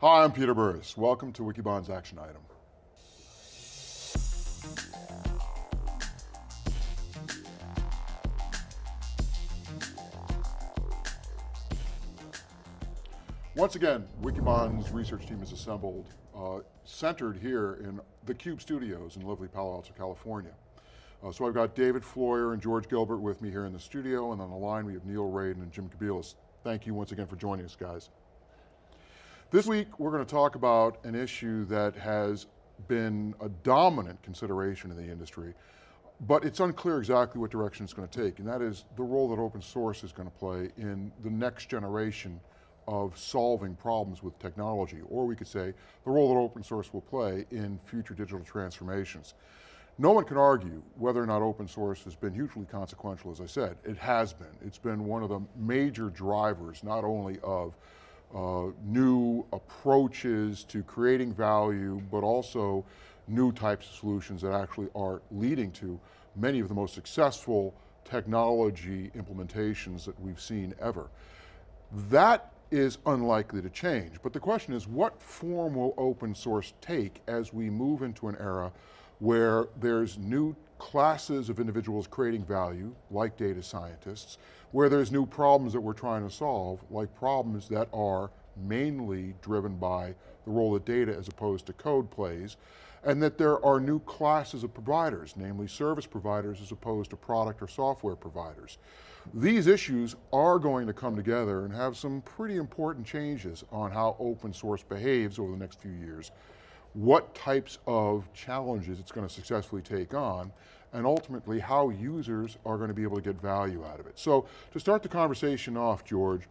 Hi, I'm Peter Burris. Welcome to Wikibon's Action Item. Once again, Wikibon's research team is assembled, uh, centered here in the Cube Studios in lovely Palo Alto, California. Uh, so I've got David Floyer and George Gilbert with me here in the studio, and on the line we have Neil Raden and Jim Kobielus. Thank you once again for joining us, guys. This week, we're going to talk about an issue that has been a dominant consideration in the industry, but it's unclear exactly what direction it's going to take, and that is the role that open source is going to play in the next generation of solving problems with technology, or we could say the role that open source will play in future digital transformations. No one can argue whether or not open source has been hugely consequential, as I said. It has been. It's been one of the major drivers, not only of uh, new approaches to creating value, but also new types of solutions that actually are leading to many of the most successful technology implementations that we've seen ever. That is unlikely to change. But the question is, what form will open source take as we move into an era where there's new classes of individuals creating value, like data scientists, where there's new problems that we're trying to solve, like problems that are mainly driven by the role that data as opposed to code plays, and that there are new classes of providers, namely service providers as opposed to product or software providers. These issues are going to come together and have some pretty important changes on how open source behaves over the next few years, what types of challenges it's going to successfully take on, and ultimately how users are going to be able to get value out of it. So to start the conversation off, George,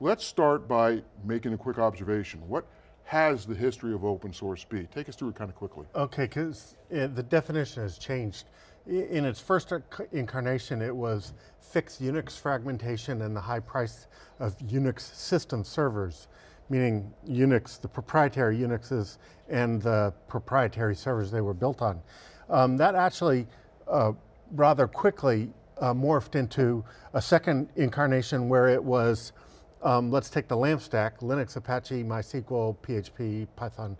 let's start by making a quick observation. What has the history of open source be? Take us through it kind of quickly. Okay, because the definition has changed. In its first incarnation, it was fixed Unix fragmentation and the high price of Unix system servers, meaning Unix, the proprietary Unixes and the proprietary servers they were built on. Um, that actually uh, rather quickly uh, morphed into a second incarnation where it was, um, let's take the LAMP stack, Linux, Apache, MySQL, PHP, Python,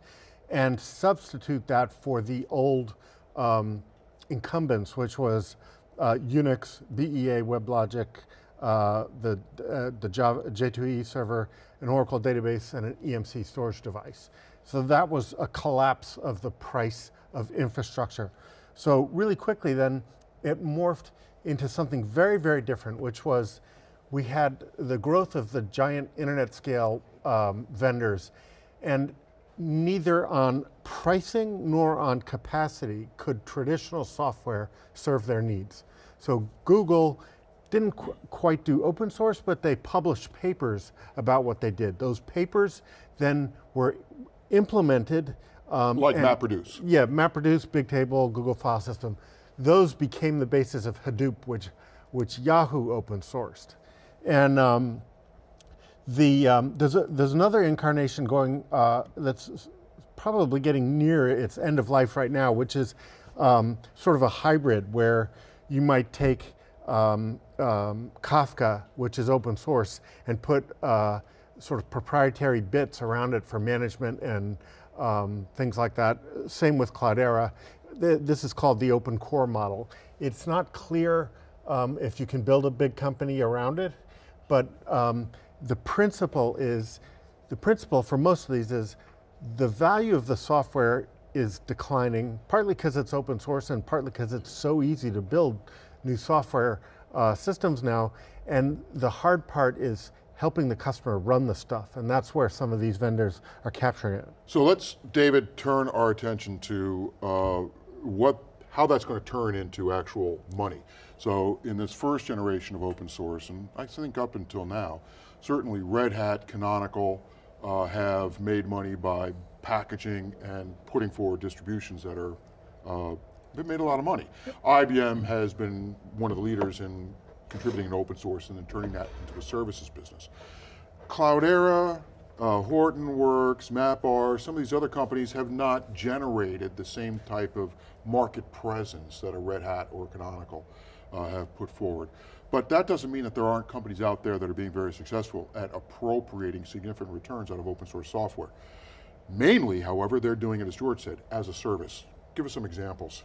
and substitute that for the old um, incumbents, which was uh, Unix, BEA, WebLogic, uh, the, uh, the Java, J2EE server, an Oracle database, and an EMC storage device. So that was a collapse of the price of infrastructure. So really quickly then, it morphed into something very, very different, which was we had the growth of the giant internet scale um, vendors, and neither on pricing nor on capacity could traditional software serve their needs. So Google didn't qu quite do open source, but they published papers about what they did. Those papers then were implemented. Um, like and, MapReduce. Yeah, MapReduce, Bigtable, Google File System. Those became the basis of Hadoop, which, which Yahoo open sourced. And um, the, um, there's, a, there's another incarnation going uh, that's probably getting near its end of life right now, which is um, sort of a hybrid where you might take um, um, Kafka, which is open source, and put uh, sort of proprietary bits around it for management and um, things like that. Same with Cloudera. This is called the open core model. It's not clear um, if you can build a big company around it, but um, the principle is, the principle for most of these is the value of the software is declining, partly because it's open source and partly because it's so easy to build new software uh, systems now. And the hard part is helping the customer run the stuff, and that's where some of these vendors are capturing it. So let's, David, turn our attention to uh, what, how that's going to turn into actual money. So in this first generation of open source, and I think up until now, certainly Red Hat, Canonical, uh, have made money by packaging and putting forward distributions that are, uh, they've made a lot of money. IBM has been one of the leaders in contributing to open source and then turning that into a services business. Cloudera, uh, Hortonworks, MapR, some of these other companies have not generated the same type of market presence that a Red Hat or Canonical uh, have put forward. But that doesn't mean that there aren't companies out there that are being very successful at appropriating significant returns out of open source software. Mainly, however, they're doing it, as George said, as a service. Give us some examples.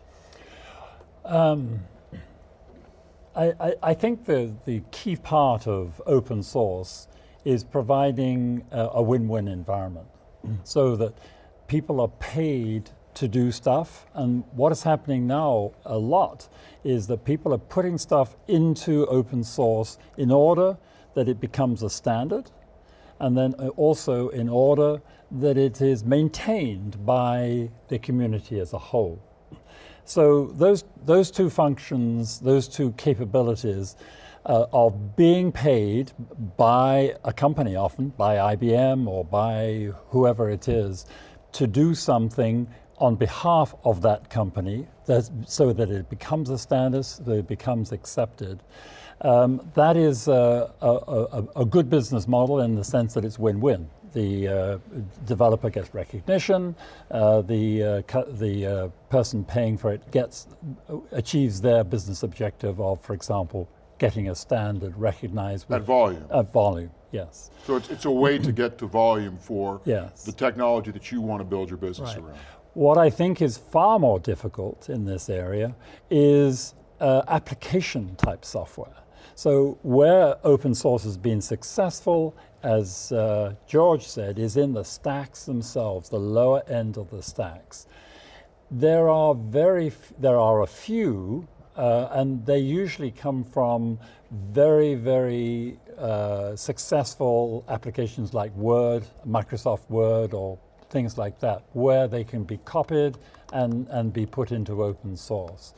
I, I, I think the, the key part of open source is providing a, a win-win environment so that people are paid to do stuff and what is happening now a lot is that people are putting stuff into open source in order that it becomes a standard and then uh, also in order that it is maintained by the community as a whole. So those, those two functions, those two capabilities uh, of being paid by a company often, by IBM or by whoever it is, to do something on behalf of that company so that it becomes a standard, that it becomes accepted. Um, that is a, a, a, a, good business model in the sense that it's win-win. The uh, developer gets recognition, uh, the, uh, the uh, person paying for it gets, achieves their business objective of, for example, getting a standard recognized. At volume. At volume, yes. So it's, it's a way to get to volume for yes. the technology that you want to build your business right. around. What I think is far more difficult in this area is uh, application type software. So where open source has been successful, as uh, George said, is in the stacks themselves, the lower end of the stacks. There are very, there are a few uh, and they usually come from very, very uh, successful applications like Word, Microsoft Word, or things like that, where they can be copied and, and be put into open source.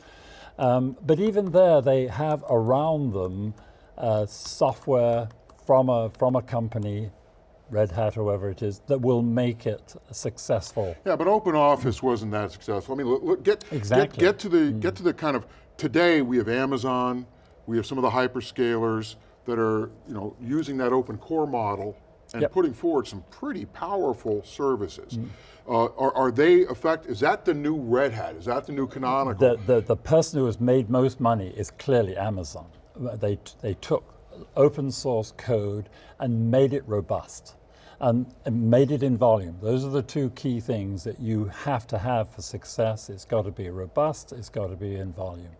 Um, but even there, they have around them uh, software from a, from a company Red Hat or whoever it is, that will make it successful. Yeah, but Open Office wasn't that successful. I mean, look, look get, exactly. get, get, to the, mm. get to the kind of Today we have Amazon, we have some of the hyperscalers that are you know, using that open core model and yep. putting forward some pretty powerful services. Mm. Uh, are, are, they effect, is that the new Red Hat? Is that the new Canonical? The, the, the person who has made most money is clearly Amazon. They, they took open source code and made it robust and, and made it in volume. Those are the two key things that you have to have for success. It's got to be robust, it's got to be in volume.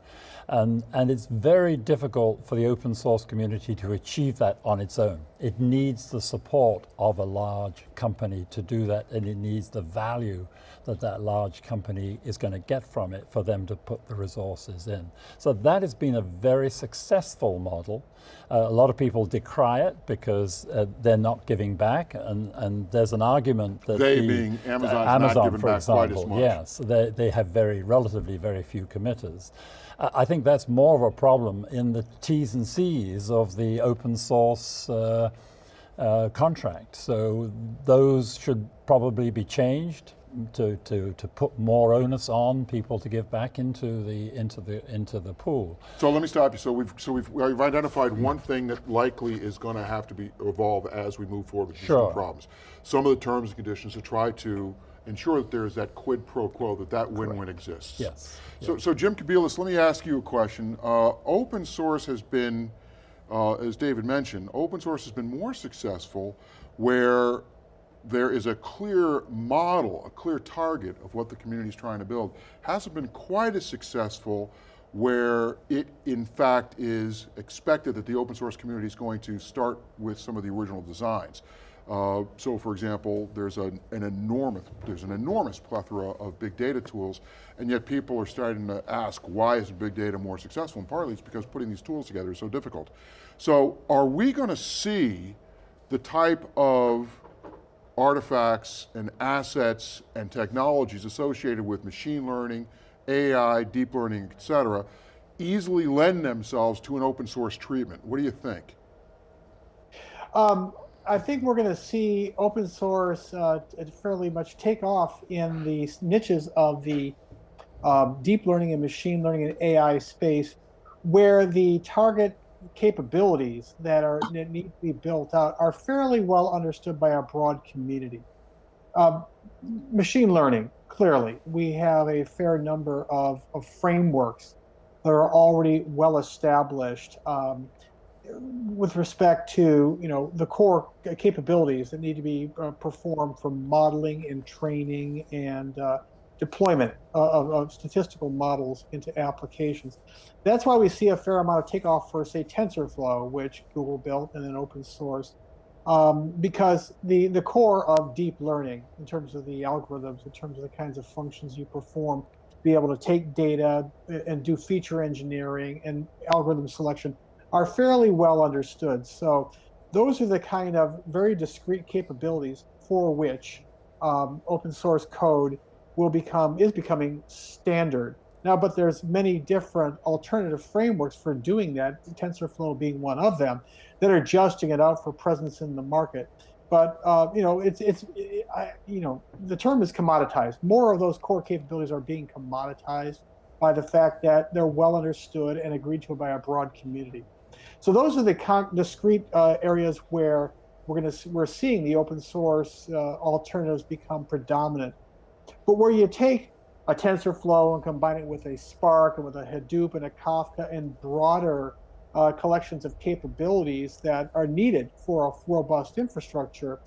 Um, and it's very difficult for the open source community to achieve that on its own. It needs the support of a large company to do that and it needs the value that that large company is going to get from it for them to put the resources in. So that has been a very successful model. Uh, a lot of people decry it because uh, they're not giving back and, and there's an argument that they the, being Amazon's uh, Amazon, not giving back example, quite as much. Yes, they, they have very relatively very few committers. I think that's more of a problem in the T's and C's of the open source uh, uh, contract. So those should probably be changed to, to, to put more onus on people to give back into the into the into the pool. So let me stop you. So we've so we've, we've identified one thing that likely is going to have to be evolve as we move forward with these sure. problems. Some of the terms and conditions to try to ensure that there's that quid pro quo, that that win-win exists. Yes. So, so Jim Kobielus, let me ask you a question. Uh, open source has been, uh, as David mentioned, open source has been more successful where there is a clear model, a clear target of what the community is trying to build. Hasn't been quite as successful where it in fact is expected that the open source community is going to start with some of the original designs. Uh, so for example, there's an, an, enormous, there's an enormous plethora of big data tools, and yet people are starting to ask, why is big data more successful? And partly it's because putting these tools together is so difficult. So are we going to see the type of artifacts and assets and technologies associated with machine learning, AI, deep learning, et cetera, easily lend themselves to an open source treatment? What do you think? Um, I think we're going to see open source uh, fairly much take off in the niches of the um, deep learning and machine learning and AI space, where the target capabilities that are that need to be built out are fairly well understood by our broad community. Um, machine learning, clearly, we have a fair number of, of frameworks that are already well established. Um, with respect to you know the core capabilities that need to be uh, performed for modeling and training and uh, deployment of, of, statistical models into applications. That's why we see a fair amount of takeoff for say TensorFlow, which Google built and then open source, um, because the the core of deep learning in terms of the algorithms, in terms of the kinds of functions you perform, be able to take data and do feature engineering and algorithm selection are fairly well understood. So those are the kind of very discrete capabilities for which um, open source code will become is becoming standard now. But there's many different alternative frameworks for doing that. TensorFlow being one of them that are adjusting it out for presence in the market. But uh, you know, it's it's it, I, you know the term is commoditized. More of those core capabilities are being commoditized by the fact that they're well understood and agreed to by a broad community. So those are the discrete uh, areas where we're going to we're seeing the open source uh, alternatives become predominant. But where you take a TensorFlow and combine it with a Spark and with a Hadoop and a Kafka and broader uh, collections of capabilities that are needed for a robust infrastructure,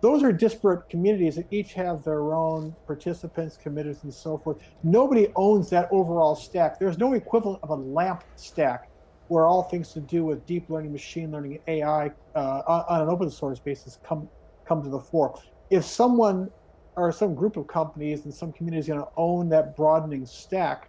those are disparate communities that each have their own participants, committers, and so forth. Nobody owns that overall stack. There's no equivalent of a LAMP stack where all things to do with deep learning, machine learning, AI uh, on an open source basis come come to the fore. If someone or some group of companies and some communities going to own that broadening stack,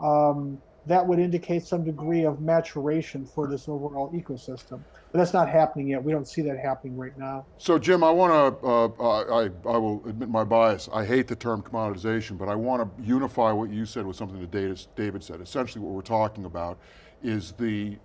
um, that would indicate some degree of maturation for this overall ecosystem. But that's not happening yet. We don't see that happening right now. So Jim, I want to, uh, I, I will admit my bias. I hate the term commoditization, but I want to unify what you said with something that David said. Essentially what we're talking about is the,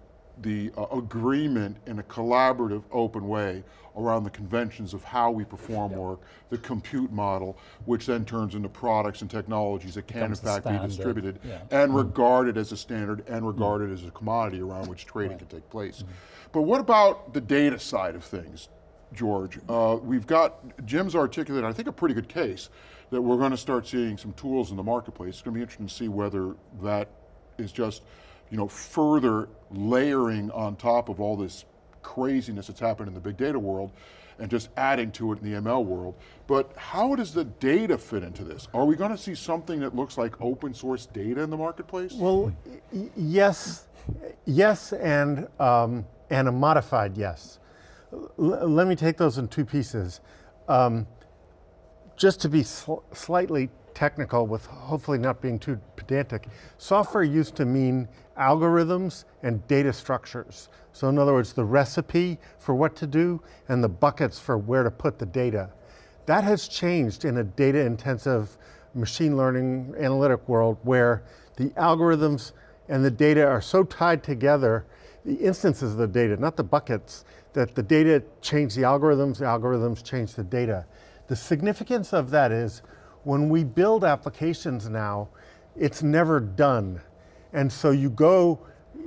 the uh, agreement in a collaborative, open way around the conventions of how we perform work, the compute model, which then turns into products and technologies that can in fact be distributed yeah. and mm regarded as a standard and regarded mm as a commodity around which trading right. can take place. Mm But what about the data side of things? George. Uh, we've got, Jim's articulated, I think a pretty good case that we're going to start seeing some tools in the marketplace. It's going to be interesting to see whether that is just you know, further layering on top of all this craziness that's happened in the big data world and just adding to it in the ML world. But how does the data fit into this? Are we going to see something that looks like open source data in the marketplace? Well, yes, yes, and, um, and a modified yes. L let me take those in two pieces. Um, just to be sl slightly technical with hopefully not being too pedantic, software used to mean algorithms and data structures. So in other words, the recipe for what to do and the buckets for where to put the data. That has changed in a data intensive machine learning analytic world where the algorithms and the data are so tied together, the instances of the data, not the buckets, that the data change the algorithms, the algorithms change the data. The significance of that is when we build applications now, it's never done. And so you go,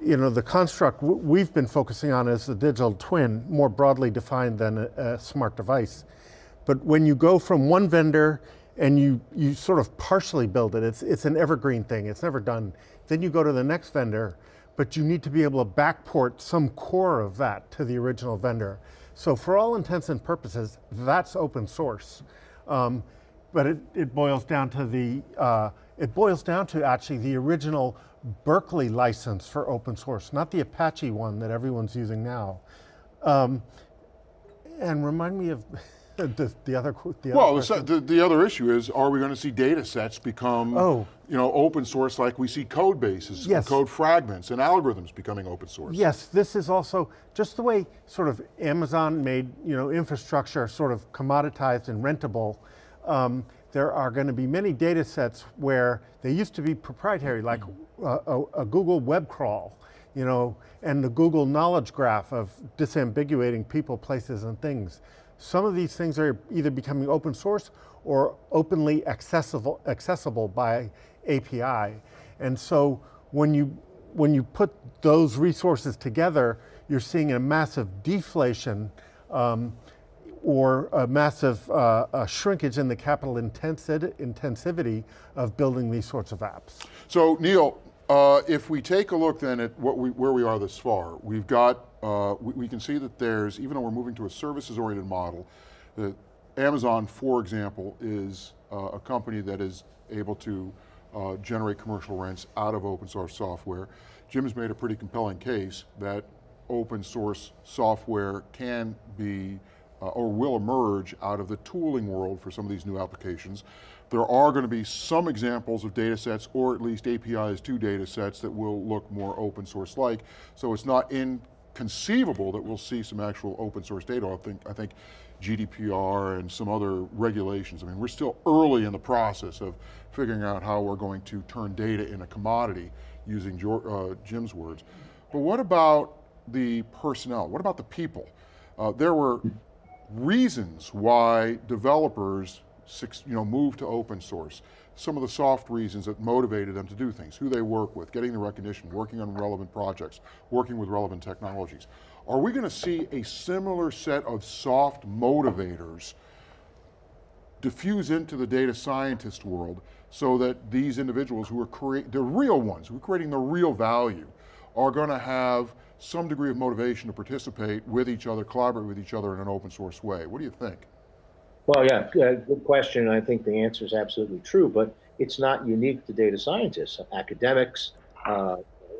you know, the construct we've been focusing on is the digital twin, more broadly defined than a, a smart device. But when you go from one vendor and you, you sort of partially build it, it's, it's an evergreen thing, it's never done. Then you go to the next vendor, but you need to be able to backport some core of that to the original vendor. So for all intents and purposes, that's open source. Um, but it, it boils down to the, uh, it boils down to actually the original Berkeley license for open source, not the Apache one that everyone's using now. Um, and remind me of the, the other the Well, other the, the, other issue is, are we going to see data sets become oh. you know, open source like we see code bases, yes. code fragments, and algorithms becoming open source? Yes, this is also just the way sort of Amazon made you know, infrastructure sort of commoditized and rentable um, there are going to be many data sets where they used to be proprietary, like a, a, Google web crawl, you know, and the Google knowledge graph of disambiguating people, places, and things. Some of these things are either becoming open source or openly accessible, accessible by API. And so when you, when you put those resources together, you're seeing a massive deflation um, or a massive uh, a shrinkage in the capital intensity of building these sorts of apps. So Neil, Uh, if we take a look then at what we, where we are this far, we've got, uh, we, we, can see that there's, even though we're moving to a services-oriented model, that Amazon, for example, is uh, a company that is able to uh, generate commercial rents out of open source software. Jim's made a pretty compelling case that open source software can be uh, or will emerge out of the tooling world for some of these new applications. There are going to be some examples of data sets or at least APIs to data sets that will look more open source like. So it's not inconceivable that we'll see some actual open source data. I think, I think GDPR and some other regulations. I mean, we're still early in the process of figuring out how we're going to turn data in a commodity using uh, Jim's words. But what about the personnel? What about the people? Uh, there were reasons why developers you know, move to open source. Some of the soft reasons that motivated them to do things, who they work with, getting the recognition, working on relevant projects, working with relevant technologies. Are we going to see a similar set of soft motivators diffuse into the data scientist world so that these individuals who are creating, the real ones, who are creating the real value, are going to have some degree of motivation to participate with each other, collaborate with each other in an open source way. What do you think? Well, yeah, good question. I think the answer is absolutely true, but it's not unique to data scientists. Academics, uh,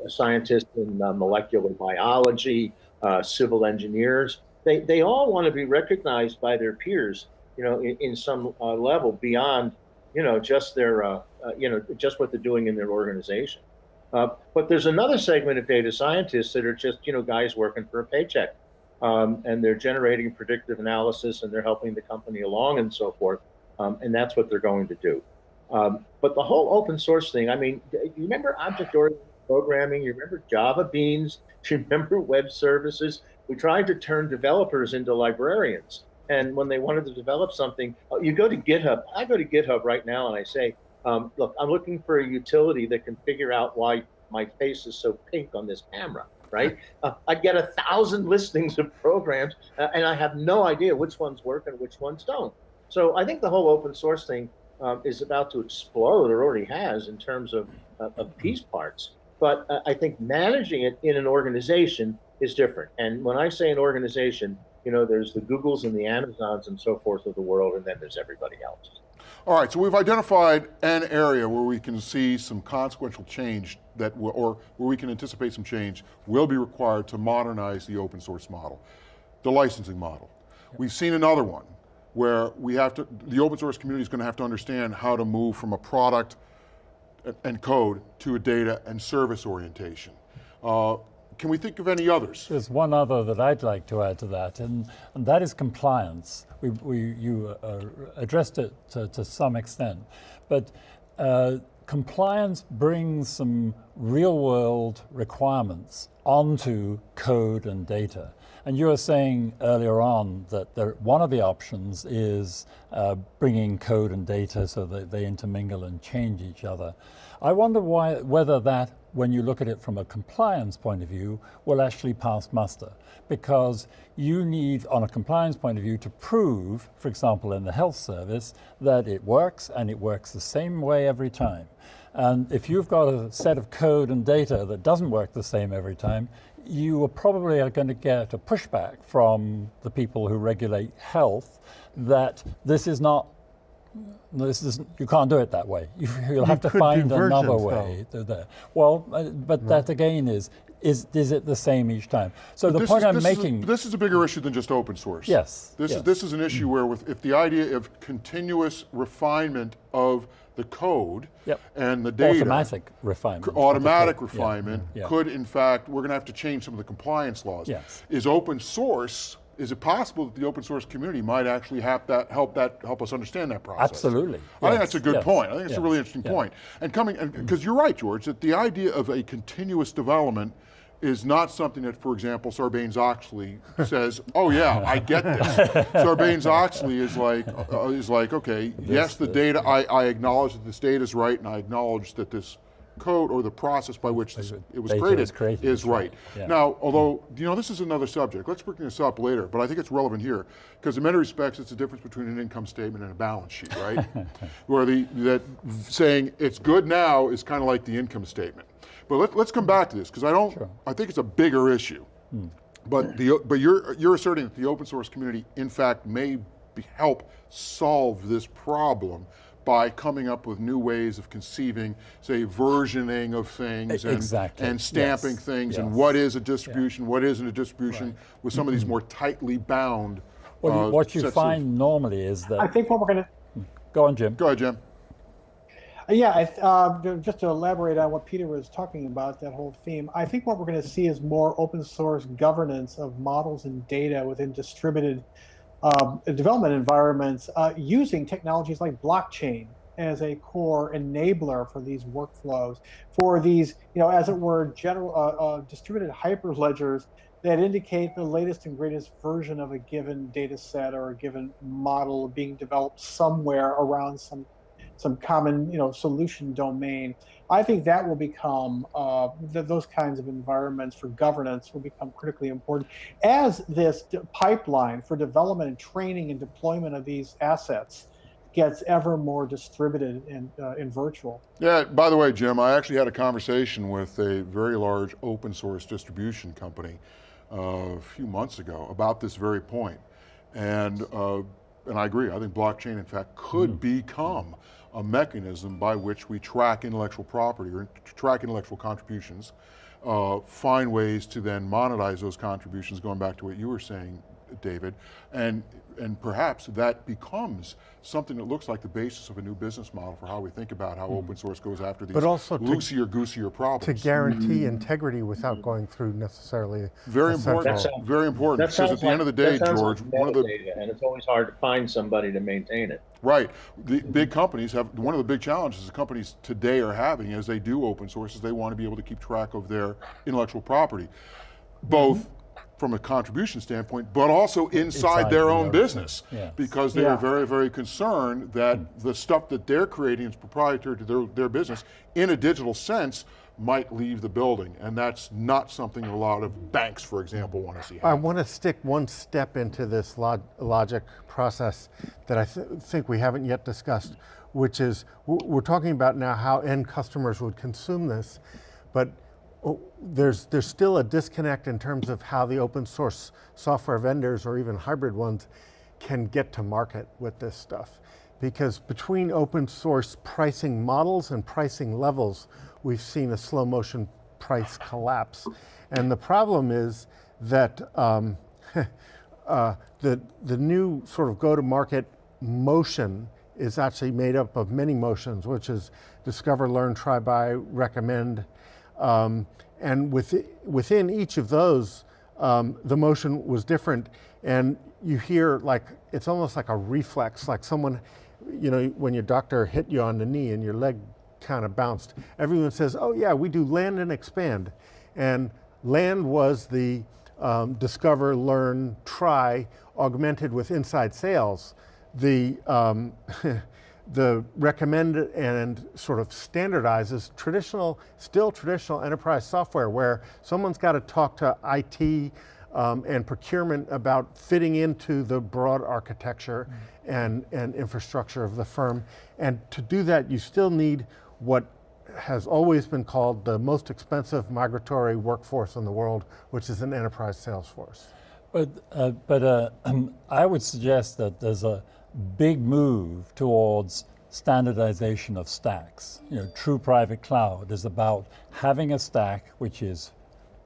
scientists in uh, molecular biology, uh, civil engineers, they, they all want to be recognized by their peers, you know, in, in some uh, level beyond, you know, just their, uh, uh, you know, just what they're doing in their organization. Uh, but there's another segment of data scientists that are just, you know, guys working for a paycheck. Um, and they're generating predictive analysis and they're helping the company along and so forth. Um, and that's what they're going to do. Um, but the whole open source thing, I mean, you remember object-oriented programming? You remember Java Beans? You remember web services? We tried to turn developers into librarians. And when they wanted to develop something, oh, you go to GitHub. I go to GitHub right now and I say, um, look, I'm looking for a utility that can figure out why my face is so pink on this camera, right? Uh, I get a thousand listings of programs uh, and I have no idea which ones work and which ones don't. So I think the whole open source thing um, is about to explode or already has in terms of, uh, of piece parts. But uh, I think managing it in an organization is different. And when I say an organization, you know, there's the Googles and the Amazons and so forth of the world, and then there's everybody else. All right, so we've identified an area where we can see some consequential change that, will, or where we can anticipate some change will be required to modernize the open source model, the licensing model. Yep. We've seen another one where we have to, the open source community is going to have to understand how to move from a product and code to a data and service orientation. Uh, can we think of any others? There's one other that I'd like to add to that, and, and that is compliance. We, we, you uh, addressed it to, to, some extent, but uh, compliance brings some real world requirements onto code and data. And you were saying earlier on that there, one of the options is uh, bringing code and data so that they intermingle and change each other. I wonder why, whether that, when you look at it from a compliance point of view, will actually pass muster. Because you need, on a compliance point of view, to prove, for example, in the health service, that it works and it works the same way every time. And if you've got a set of code and data that doesn't work the same every time, you are probably are going to get a pushback from the people who regulate health that this is not this is you can't do it that way. You, will have to find another way. There. Well, uh, but right. that again is is is it the same each time? So but the point is, I'm this making. Is a, this is a bigger issue than just open source. Yes. This yes. is this is an issue where with if the idea of continuous refinement of the code yep. and the data. Automatic refinement. Automatic refinement. Yeah. could in fact, we're going to have to change some of the compliance laws. Yes. Is open source, is it possible that the open source community might actually help that help that help us understand that process? Absolutely. I yes. think that's a good yes. point. I think it's yes. a really interesting point. And coming, because you're right, George, that the idea of a continuous development is not something that, for example, Sarbanes-Oxley says, oh yeah, I get this. Sarbanes-Oxley is like, uh, is like, okay, this, yes, the this, data, I, I acknowledge that this data is right and I acknowledge that this code or the process by which this, it was created, is created, is right. Yeah. Now, although, you know, this is another subject. Let's bring this up later, but I think it's relevant here because in many respects, it's the difference between an income statement and a balance sheet, right? Where the that saying it's good now is kind of like the income statement. But let, let's come back to this because I don't. I think it's a bigger issue. But the but you're you're asserting that the open source community, in fact, may be, help solve this problem by coming up with new ways of conceiving, say, versioning of things and, Exactly, and stamping yes, things and what is a distribution, what isn't a distribution, with some of these more tightly bound. Well, uh, what you sets of- find normally is that... I think what we're going to go on Jim. Go ahead, Jim. Yeah, I th- uh, just to elaborate on what Peter was talking about, that whole theme, I think what we're going to see is more open source governance of models and data within distributed um, development environments uh, using technologies like blockchain as a core enabler for these workflows, for these, you know, as it were, general uh, uh, distributed hyperledgers that indicate the latest and greatest version of a given data set or a given model being developed somewhere around some some common you know solution domain i think that will become uh, th- those kinds of environments for governance will become critically important as this d- pipeline for development and training and deployment of these assets gets ever more distributed and uh, in virtual Yeah, by the way, Jim, I actually had a conversation with a very large open source distribution company uh, a few months ago about this very point. And, uh, and I agree, I think blockchain, in fact, could become a mechanism by which we track intellectual property or track intellectual contributions, uh, find ways to then monetize those contributions, going back to what you were saying, David, and, and perhaps that becomes something that looks like the basis of a new business model for how we think about how open mm-hmm. source goes after these But also to- loosier, goosier problems. to guarantee mm-hmm. integrity without going through necessarily Very important, sounds- very important, because at the like, end of the day, George, like one of the, metadata, and it's always hard to find somebody to maintain it. right, the mm-hmm. big companies have, one of the big challenges the companies today are having as they do open source is they want to be able to keep track of their intellectual property, both from a contribution standpoint, but also inside, Inside their own own business. yeah. Because they Yeah. are very, very concerned that hmm. the stuff that they're creating is proprietary to their, their business in a digital sense might leave the building. And that's not something a lot of banks, for example, want to see I want to stick one step into this log- logic process that I th- think we haven't yet discussed, which is we're talking about now how end customers would consume this, but there's there's still a disconnect in terms of how the open source software vendors or even hybrid ones can get to market with this stuff. Because between open source pricing models and pricing levels, we've seen a slow motion price collapse. And the problem is that um, uh, the, the new sort of go to market motion is actually made up of many motions, which is discover, learn, try, buy, recommend. Um, and with, within each of those, um, the motion was different. And you hear like, it's almost like a reflex, like someone, you know, when your doctor hit you on the knee and your leg kind of bounced. Everyone says, oh yeah, we do land and expand. And land was the um, discover, learn, try, augmented with inside sales. The, um, the recommend and sort of standardizes traditional, still traditional enterprise software where someone's got to talk to IT um, and procurement about fitting into the broad architecture and, and infrastructure of the firm. And to do that, you still need what has always been called the most expensive migratory workforce in the world, which is an enterprise sales force. But, uh, but uh, I would suggest that there's a big move towards standardization of stacks. You know, true private cloud is about having a stack which is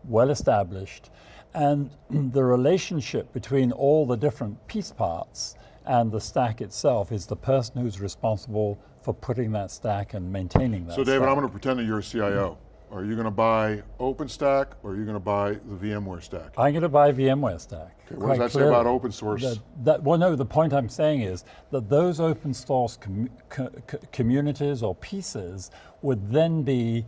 well established, and the relationship between all the different piece parts and the stack itself is the person who's responsible for putting that stack and maintaining that So David, stack. I'm going to pretend that you're a CIO. Are you going to buy OpenStack or are you going to buy the VMware stack? I'm going to buy VMware Stack. what does that say about open source? That, that- well, no, the point I'm saying is that those open source com- co- co- communities or pieces would then be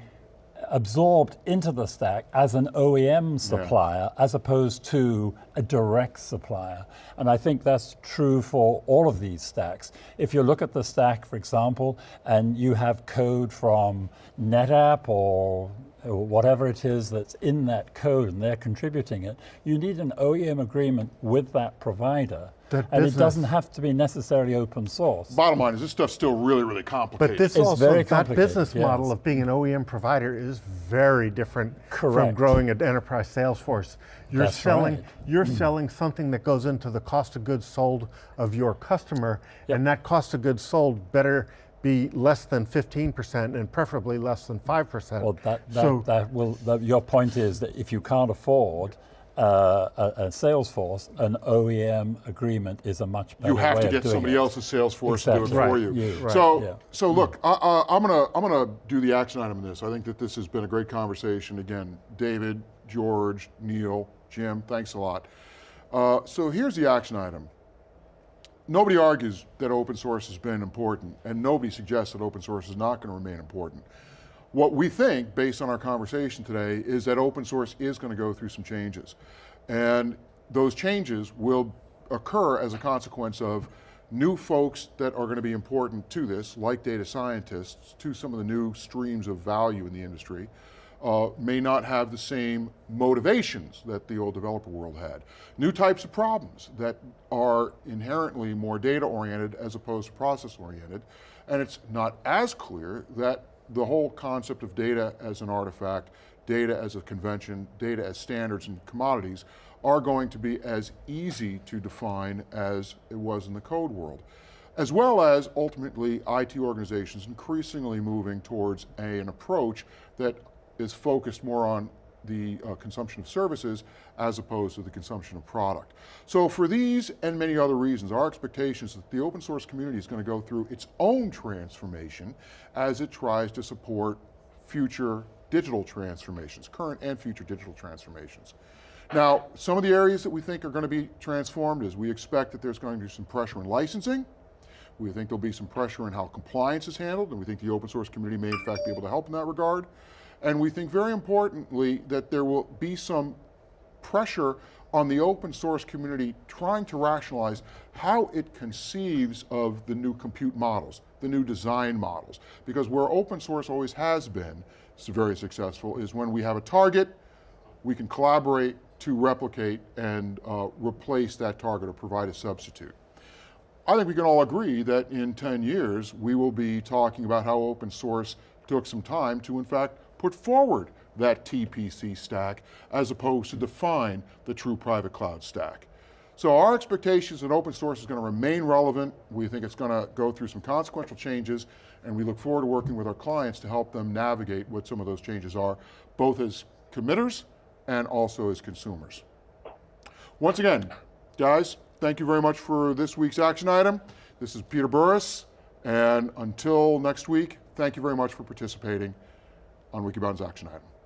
absorbed into the stack as an OEM supplier as opposed to a direct supplier. And I think that's true for all of these stacks. If you look at the stack, for example, and you have code from NetApp or or whatever it is that's in that code and they're contributing it, you need an OEM agreement with that provider. That and it doesn't have to be necessarily open source. Bottom line is this stuff's still really, really complicated. But this It's also, very that complicated, business model of being an OEM provider is very different from growing an enterprise sales force. You're That's selling, right. Mm. you're selling something that goes into the cost of goods sold of your customer, and that cost of goods sold better be less than 15% and preferably less than 5%. Well, that, that, so that will, that, your point is that if you can't afford uh, a, a sales force, an OEM agreement is a much better you have way to of get doing somebody it. else's sales force to do it Exactly. for you. You- right, So, yeah. so look, I, I, I'm gonna I'm gonna do the action item in this. I think that this has been a great conversation. Again, David, George, Neil, Jim, thanks a lot. Uh, so here's the action item. Nobody argues that open source has been important, and nobody suggests that open source is not going to remain important. What we think, based on our conversation today, is that open source is going to go through some changes. And those changes will occur as a consequence of new folks that are going to be important to this, like data scientists, to some of the new streams of value in the industry, uh, may not have the same motivations that the old developer world had. New types of problems that are inherently more data oriented as opposed to process oriented. And it's not as clear that the whole concept of data as an artifact, data as a convention, data as standards and commodities are going to be as easy to define as it was in the code world. As well as ultimately IT organizations increasingly moving towards a, an approach that is focused more on the uh, consumption of services as opposed to the consumption of product. So for these and many other reasons, our expectation is that the open source community is going to go through its own transformation as it tries to support future digital transformations, current and future digital transformations. Now, some of the areas that we think are going to be transformed is we expect that there's going to be some pressure in licensing, we think there'll be some pressure in how compliance is handled, and we think the open source community may in fact be able to help in that regard. And we think very importantly that there will be some pressure on the open source community trying to rationalize how it conceives of the new compute models, the new design models. Because where open source always has been very successful is when we have a target, we can collaborate to replicate and uh, replace that target or provide a substitute. I think we can all agree that in 10 years, we will be talking about how open source took some time to in fact put forward that TPC stack as opposed to define the true private cloud stack. So our expectations that open source is going to remain relevant. We think it's going to go through some consequential changes and we look forward to working with our clients to help them navigate what some of those changes are, both as committers and also as consumers. Once again, guys, thank you very much for this week's action item. This is Peter Burris, and until next week, thank you very much for participating on Wikibon's action item.